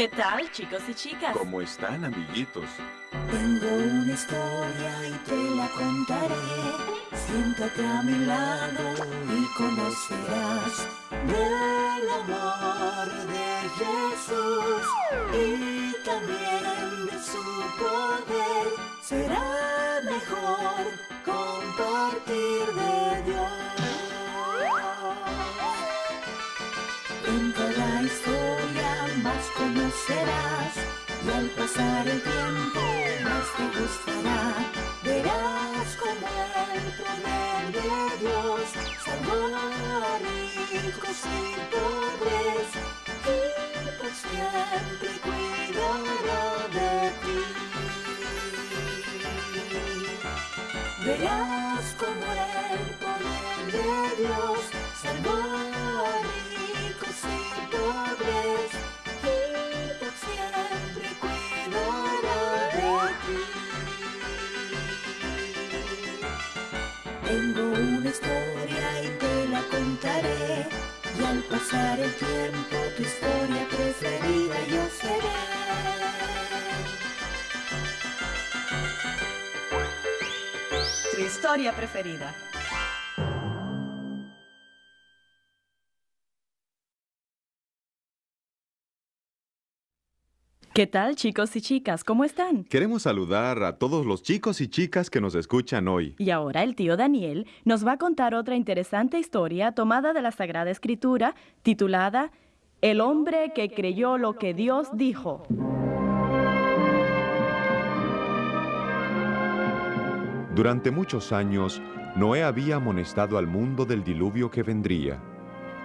¿Qué tal, chicos y chicas? ¿Cómo están, amiguitos? Tengo una historia y te la contaré. Siéntate a mi lado y conocerás del amor de Jesús y también de su poder. Será mejor conocerás y al pasar el tiempo más te gustará. Verás como el poder de Dios salvó a ricos y pobres y por siempre cuidará de ti. Verás como el poder de Dios salvó a ricos y pobres Tengo una historia y te la contaré y al pasar el tiempo tu historia preferida yo seré. Tu historia preferida. ¿Qué tal, chicos y chicas? ¿Cómo están? Queremos saludar a todos los chicos y chicas que nos escuchan hoy. Y ahora el tío Daniel nos va a contar otra interesante historia tomada de la Sagrada Escritura titulada El hombre que creyó lo que Dios dijo. Durante muchos años, Noé había amonestado al mundo del diluvio que vendría.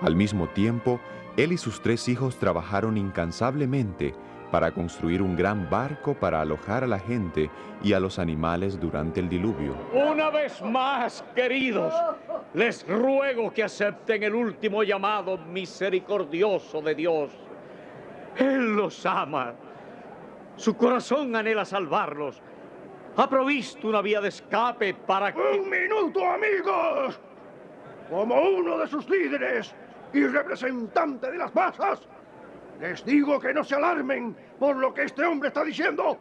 Al mismo tiempo, él y sus tres hijos trabajaron incansablemente para construir un gran barco para alojar a la gente y a los animales durante el diluvio. Una vez más, queridos, les ruego que acepten el último llamado misericordioso de Dios. Él los ama. Su corazón anhela salvarlos. Ha provisto una vía de escape para que... ¡Un minuto, amigos! Como uno de sus líderes y representante de las masas, les digo que no se alarmen por lo que este hombre está diciendo.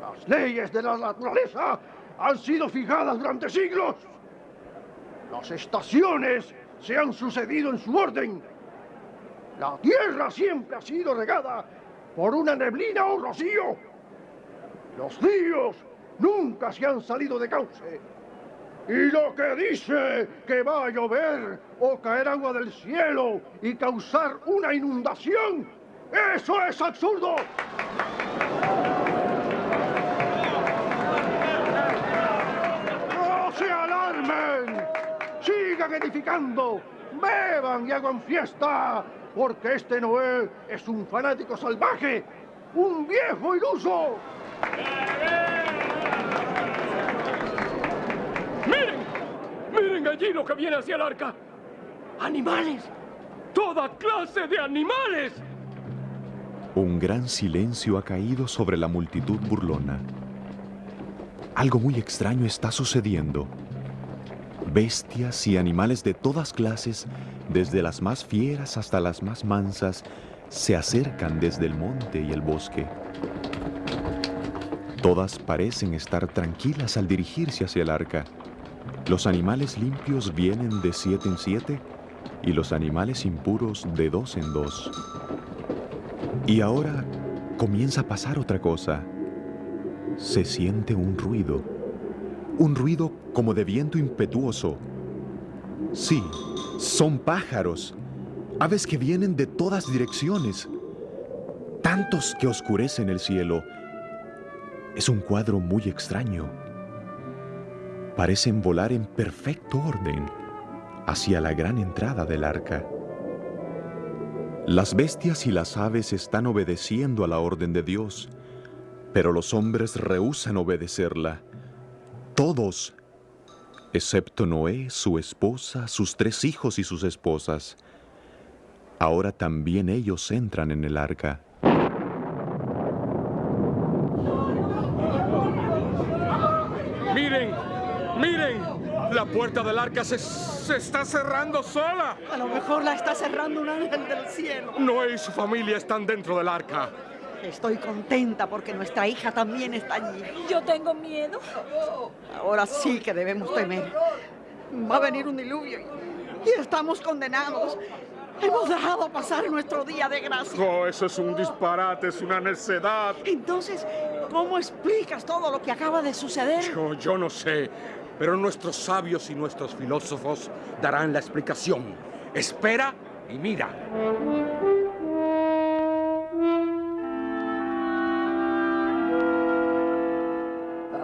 Las leyes de la naturaleza han sido fijadas durante siglos. Las estaciones se han sucedido en su orden. La tierra siempre ha sido regada por una neblina o rocío. Los ríos nunca se han salido de cauce. Y lo que dice que va a llover o caer agua del cielo y causar una inundación, eso es absurdo. No se alarmen, sigan edificando, beban y hagan fiesta, porque este Noé es un fanático salvaje, un viejo iluso. ¡Miren! ¡Miren allí lo que viene hacia el arca! ¡Animales! ¡Toda clase de animales! Un gran silencio ha caído sobre la multitud burlona. Algo muy extraño está sucediendo. Bestias y animales de todas clases, desde las más fieras hasta las más mansas, se acercan desde el monte y el bosque. Todas parecen estar tranquilas al dirigirse hacia el arca. Los animales limpios vienen de siete en siete y los animales impuros de dos en dos. Y ahora comienza a pasar otra cosa. Se siente un ruido. Un ruido como de viento impetuoso. Sí, son pájaros. Aves que vienen de todas direcciones. Tantos que oscurecen el cielo. Es un cuadro muy extraño. Parecen volar en perfecto orden hacia la gran entrada del arca. Las bestias y las aves están obedeciendo a la orden de Dios, pero los hombres rehúsan obedecerla. Todos, excepto Noé, su esposa, sus tres hijos y sus esposas. Ahora también ellos entran en el arca. Miren, ¡Miren! La puerta del arca se, se, está cerrando sola. A lo mejor la está cerrando un ángel del cielo. Noé y su familia están dentro del arca. Estoy contenta porque nuestra hija también está allí. Yo tengo miedo. Ahora sí que debemos temer. Va a venir un diluvio y estamos condenados. Hemos dejado pasar nuestro día de gracia. Oh, eso es un disparate, es una necedad. Entonces, ¿cómo explicas todo lo que acaba de suceder? Yo, yo no sé, pero nuestros sabios y nuestros filósofos darán la explicación. Espera y mira.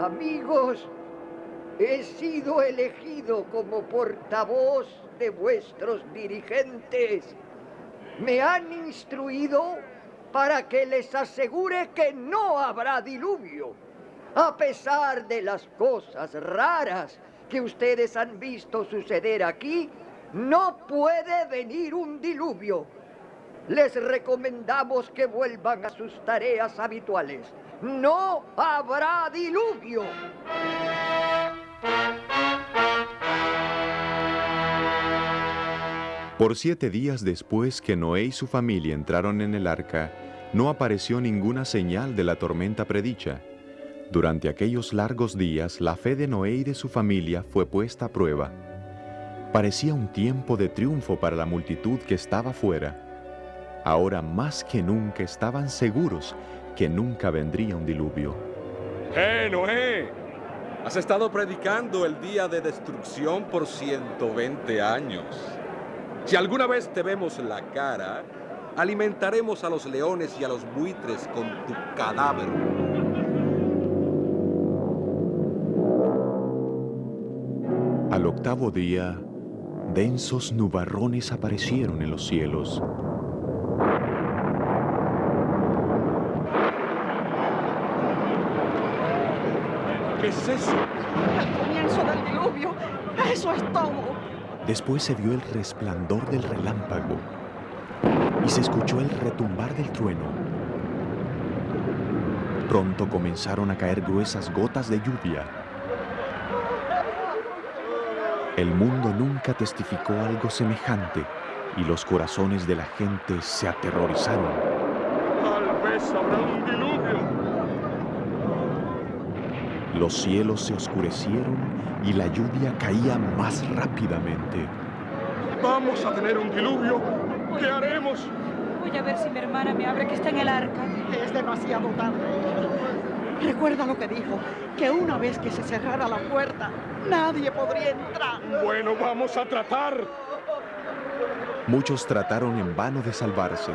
Amigos, he sido elegido como portavoz de vuestros dirigentes. Me han instruido para que les asegure que no habrá diluvio, a pesar de las cosas raras que ustedes han visto suceder aquí, no puede venir un diluvio. Les recomendamos que vuelvan a sus tareas habituales. No habrá diluvio. Por siete días después que Noé y su familia entraron en el arca, no apareció ninguna señal de la tormenta predicha. Durante aquellos largos días, la fe de Noé y de su familia fue puesta a prueba. Parecía un tiempo de triunfo para la multitud que estaba fuera. Ahora más que nunca estaban seguros que nunca vendría un diluvio. ¡Eh, Noé! Has estado predicando el día de destrucción por 120 años. Si alguna vez te vemos la cara, alimentaremos a los leones y a los buitres con tu cadáver. Octavo día, densos nubarrones aparecieron en los cielos. ¿Qué es eso? El comienzo del diluvio. Eso es todo. Después se vio el resplandor del relámpago y se escuchó el retumbar del trueno. Pronto comenzaron a caer gruesas gotas de lluvia. El mundo nunca testificó algo semejante y los corazones de la gente se aterrorizaron. Tal vez habrá un diluvio. Los cielos se oscurecieron y la lluvia caía más rápidamente. Vamos a tener un diluvio. ¿Qué haremos? Voy a ver si mi hermana me abre que está en el arca. Es demasiado tarde. Recuerda lo que dijo, que una vez que se cerrara la puerta, nadie podría entrar. Bueno, vamos a tratar. Muchos trataron en vano de salvarse.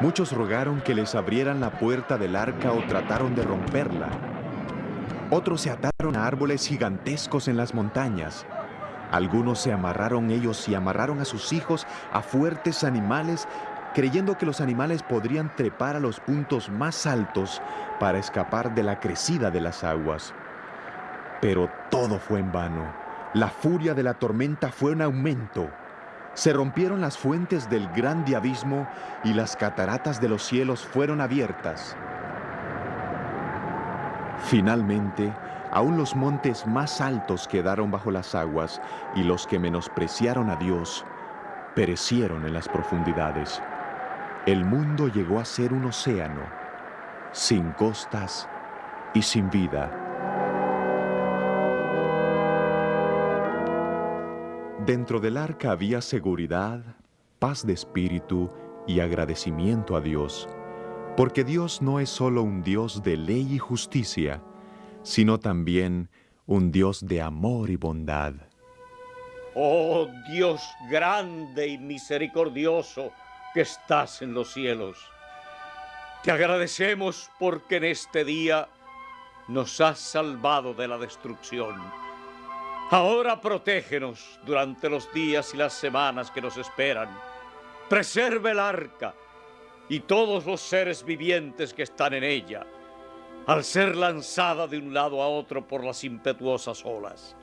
Muchos rogaron que les abrieran la puerta del arca o trataron de romperla. Otros se ataron a árboles gigantescos en las montañas. Algunos se amarraron ellos y amarraron a sus hijos a fuertes animales, creyendo que los animales podrían trepar a los puntos más altos para escapar de la crecida de las aguas. Pero todo fue en vano. La furia de la tormenta fue en aumento. Se rompieron las fuentes del grande abismo y las cataratas de los cielos fueron abiertas. Finalmente, aún los montes más altos quedaron bajo las aguas y los que menospreciaron a Dios perecieron en las profundidades. El mundo llegó a ser un océano, sin costas y sin vida. Dentro del arca había seguridad, paz de espíritu y agradecimiento a Dios, porque Dios no es solo un Dios de ley y justicia, sino también un Dios de amor y bondad. Oh Dios grande y misericordioso que estás en los cielos, te agradecemos porque en este día nos has salvado de la destrucción. Ahora protégenos durante los días y las semanas que nos esperan. Preserve el arca y todos los seres vivientes que están en ella, al ser lanzada de un lado a otro por las impetuosas olas.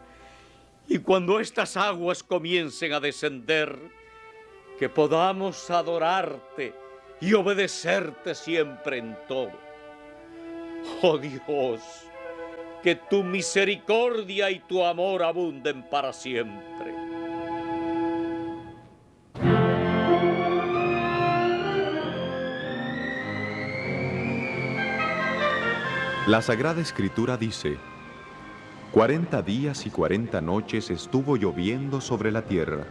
Y cuando estas aguas comiencen a descender, que podamos adorarte y obedecerte siempre en todo. Oh Dios, que tu misericordia y tu amor abunden para siempre. La Sagrada Escritura dice, Cuarenta días y cuarenta noches estuvo lloviendo sobre la tierra,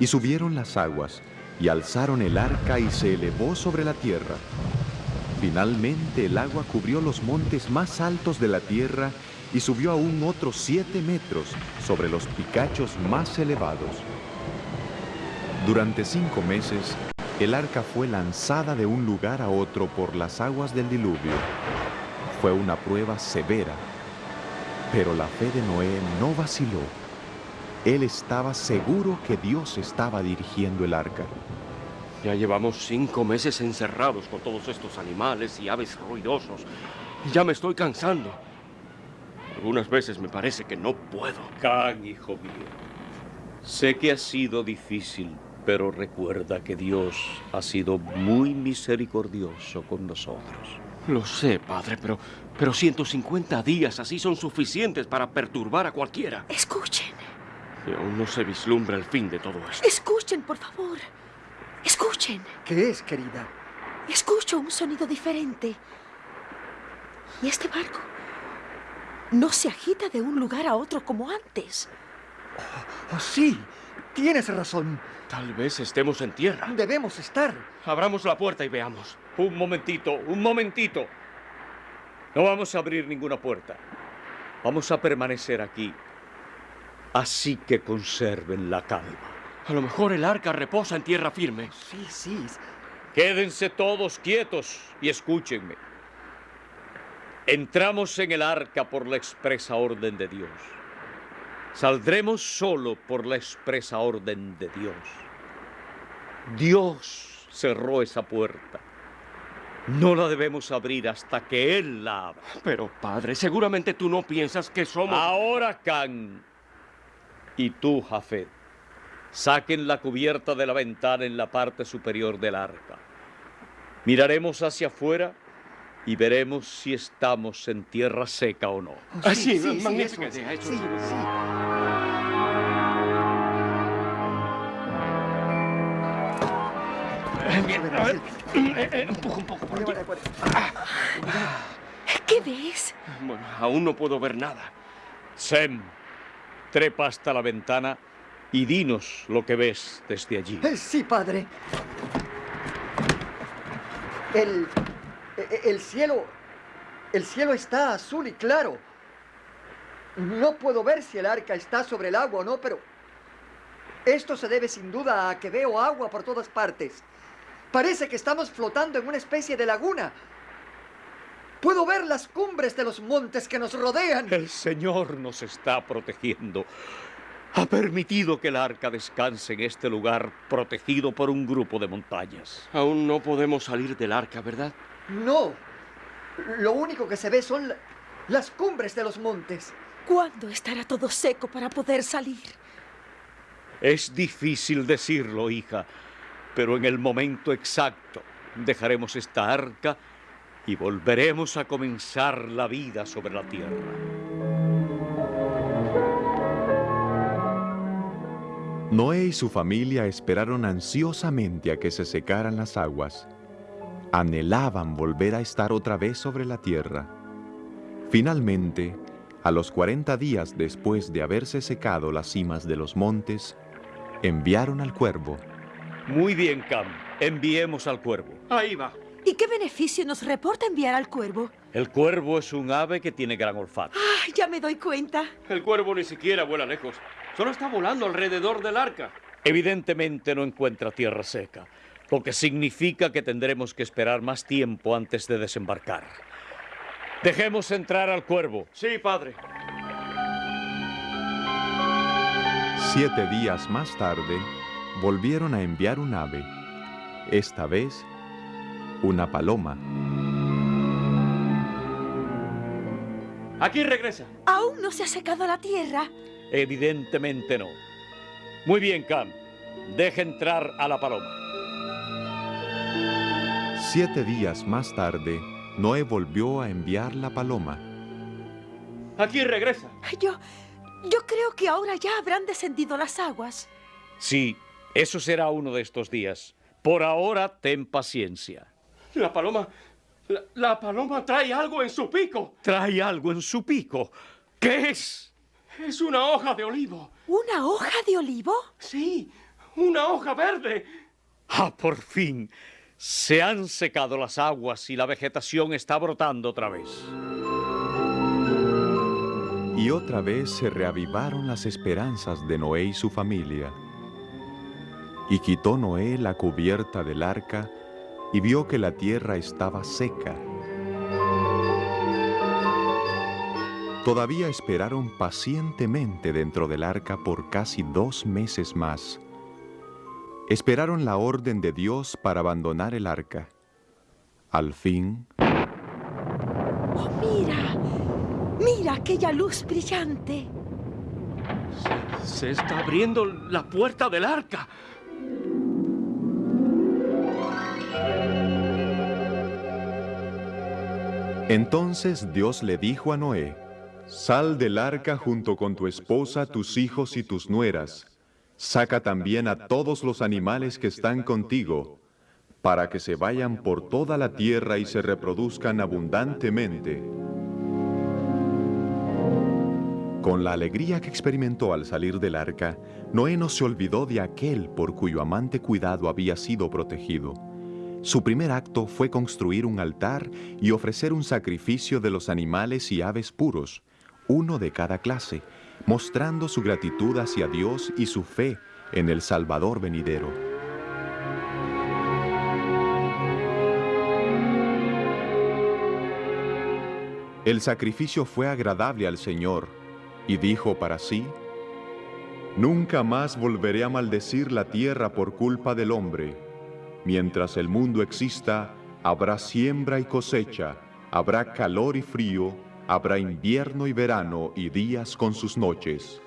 y subieron las aguas, y alzaron el arca y se elevó sobre la tierra. Finalmente el agua cubrió los montes más altos de la tierra y subió aún otros siete metros sobre los picachos más elevados. Durante cinco meses, el arca fue lanzada de un lugar a otro por las aguas del diluvio. Fue una prueba severa, pero la fe de Noé no vaciló. Él estaba seguro que Dios estaba dirigiendo el arca. Ya llevamos cinco meses encerrados con todos estos animales y aves ruidosos. Y ya me estoy cansando. Algunas veces me parece que no puedo. Can, hijo mío, sé que ha sido difícil, pero recuerda que Dios ha sido muy misericordioso con nosotros. Lo sé, padre, pero, pero 150 días así son suficientes para perturbar a cualquiera. Escuchen, Y aún no se vislumbra el fin de todo esto. escuchen, por favor. Escuchen. ¿Qué es, querida? Escucho un sonido diferente. Y este barco no se agita de un lugar a otro como antes. Oh, sí, tienes razón. Tal vez estemos en tierra. Debemos estar. Abramos la puerta y veamos. Un momentito, un momentito. No vamos a abrir ninguna puerta. Vamos a permanecer aquí. Así que conserven la calma. A lo mejor el arca reposa en tierra firme. Sí, sí. Quédense todos quietos y escúchenme. Entramos en el arca por la expresa orden de Dios. Saldremos solo por la expresa orden de Dios. Dios cerró esa puerta. No la debemos abrir hasta que Él la abra. Pero, padre, seguramente tú no piensas que somos... Ahora, Can, y tú, Jafet, saquen la cubierta de la ventana en la parte superior del arca. Miraremos hacia afuera y veremos si estamos en tierra seca o no. Ah, sí, sí, sí, idea, eso Sí, sí. sí. Bien, a ver. Eh, eh, empuja un poco por aquí. ¿Qué ves? Bueno, aún no puedo ver nada. Sem, trepa hasta la ventana y dinos lo que ves desde allí. Eh, Sí, padre. El, e- el cielo, el cielo está azul y claro. No puedo ver si el arca está sobre el agua o no, pero esto se debe sin duda a que veo agua por todas partes. Parece que estamos flotando en una especie de laguna. Puedo ver las cumbres de los montes que nos rodean. El Señor nos está protegiendo. Ha permitido que el arca descanse en este lugar protegido por un grupo de montañas. Aún no podemos salir del arca, ¿verdad? No. Lo único que se ve son la- las cumbres de los montes. ¿Cuándo estará todo seco para poder salir? Es difícil decirlo, hija, pero en el momento exacto dejaremos esta arca y volveremos a comenzar la vida sobre la tierra. Noé y su familia esperaron ansiosamente a que se secaran las aguas. Anhelaban volver a estar otra vez sobre la tierra. Finalmente, a los 40 días después de haberse secado las cimas de los montes, enviaron al cuervo. Muy bien, Cam. Enviemos al cuervo. Ahí va. ¿Y qué beneficio nos reporta enviar al cuervo? El cuervo es un ave que tiene gran olfato. Ah, ya me doy cuenta. El cuervo ni siquiera vuela lejos. Solo está volando alrededor del arca. Evidentemente no encuentra tierra seca, lo que significa que tendremos que esperar más tiempo antes de desembarcar. Dejemos entrar al cuervo. Sí, padre. Siete días más tarde, volvieron a enviar un ave, esta vez una paloma. Aquí regresa. ¿Aún no se ha secado la tierra? Evidentemente no. Muy bien, Cam. Deja entrar a la paloma. Siete días más tarde, Noé volvió a enviar la paloma. Aquí regresa. Yo, yo creo que ahora ya habrán descendido las aguas. Sí, eso será uno de estos días. Por ahora, ten paciencia. La paloma... La, la paloma trae algo en su pico. Trae algo en su pico. ¿Qué es? Es una hoja de olivo. ¿Una hoja de olivo? Sí, una hoja verde. Ah, por fin. Se han secado las aguas y la vegetación está brotando otra vez. Y otra vez se reavivaron las esperanzas de Noé y su familia. Y quitó Noé la cubierta del arca y vio que la tierra estaba seca. Todavía esperaron pacientemente dentro del arca por casi dos meses más. Esperaron la orden de Dios para abandonar el arca. Al fin... ¡Oh, mira! ¡Mira aquella luz brillante! Se, se está abriendo la puerta del arca. Entonces Dios le dijo a Noé, Sal del arca junto con tu esposa, tus hijos y tus nueras. Saca también a todos los animales que están contigo, para que se vayan por toda la tierra y se reproduzcan abundantemente. Con la alegría que experimentó al salir del arca, Noé no se olvidó de aquel por cuyo amante cuidado había sido protegido. Su primer acto fue construir un altar y ofrecer un sacrificio de los animales y aves puros, uno de cada clase, mostrando su gratitud hacia Dios y su fe en el Salvador venidero. El sacrificio fue agradable al Señor y dijo para sí, Nunca más volveré a maldecir la tierra por culpa del hombre. Mientras el mundo exista, habrá siembra y cosecha, habrá calor y frío, habrá invierno y verano y días con sus noches.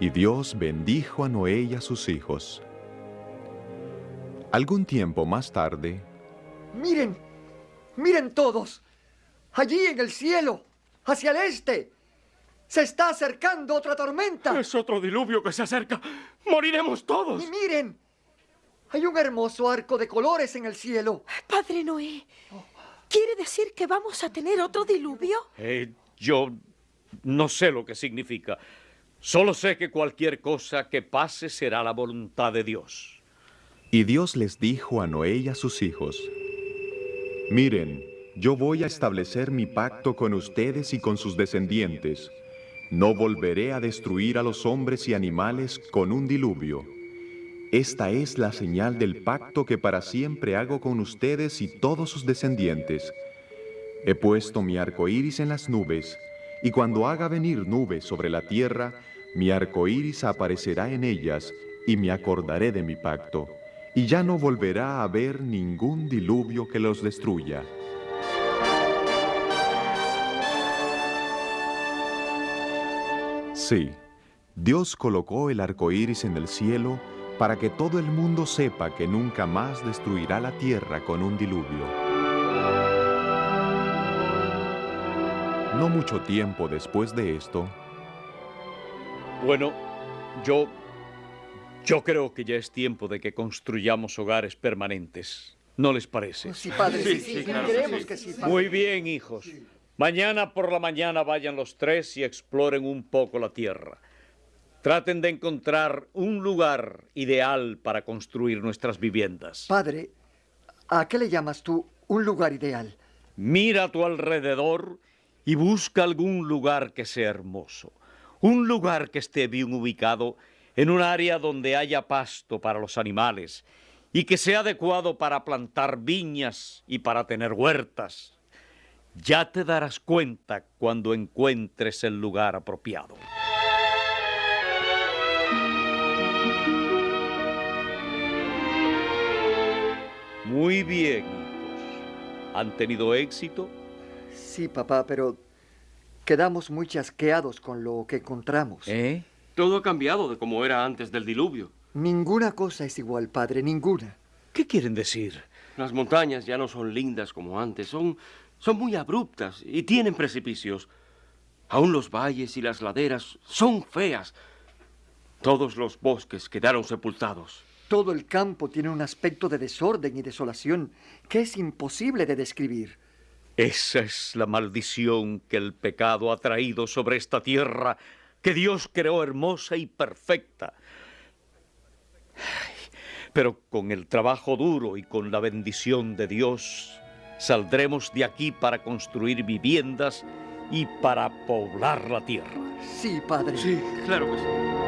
Y Dios bendijo a Noé y a sus hijos. Algún tiempo más tarde, Miren, miren todos. Allí en el cielo, hacia el este, se está acercando otra tormenta. Es otro diluvio que se acerca. Moriremos todos. Y miren, hay un hermoso arco de colores en el cielo. Padre Noé, ¿quiere decir que vamos a tener otro diluvio? Eh, yo no sé lo que significa. Solo sé que cualquier cosa que pase será la voluntad de Dios. y Dios les dijo a Noé y a sus hijos, Miren, yo voy a establecer mi pacto con ustedes y con sus descendientes. No volveré a destruir a los hombres y animales con un diluvio. Esta es la señal del pacto que para siempre hago con ustedes y todos sus descendientes. He puesto mi arco iris en las nubes, y cuando haga venir nubes sobre la tierra, mi arco iris aparecerá en ellas, y me acordaré de mi pacto, y ya no volverá a haber ningún diluvio que los destruya. Sí, Dios colocó el arco iris en el cielo para que todo el mundo sepa que nunca más destruirá la tierra con un diluvio. No mucho tiempo después de esto, Bueno, yo... Yo creo que ya es tiempo de que construyamos hogares permanentes. ¿No les parece? Sí, padre, sí, sí, creemos que sí, padre. Muy bien, hijos. Mañana por la mañana vayan los tres y exploren un poco la tierra. Traten de encontrar un lugar ideal para construir nuestras viviendas. Padre, ¿a qué le llamas tú un lugar ideal? Mira a tu alrededor y busca algún lugar que sea hermoso. Un lugar que esté bien ubicado en un área donde haya pasto para los animales y que sea adecuado para plantar viñas y para tener huertas. Ya te darás cuenta cuando encuentres el lugar apropiado. Muy bien, hijos. ¿Han tenido éxito? Sí, papá, pero quedamos muy chasqueados con lo que encontramos. ¿Eh? Todo ha cambiado de como era antes del diluvio. Ninguna cosa es igual, padre, ninguna. ¿Qué quieren decir? Las montañas ya no son lindas como antes, son, son muy abruptas y tienen precipicios. Aún los valles y las laderas son feas. Todos los bosques quedaron sepultados. Todo el campo tiene un aspecto de desorden y desolación que es imposible de describir. Esa es la maldición que el pecado ha traído sobre esta tierra que Dios creó hermosa y perfecta. Pero con el trabajo duro y con la bendición de Dios, saldremos de aquí para construir viviendas y para poblar la tierra. Sí, padre. Sí, claro que sí.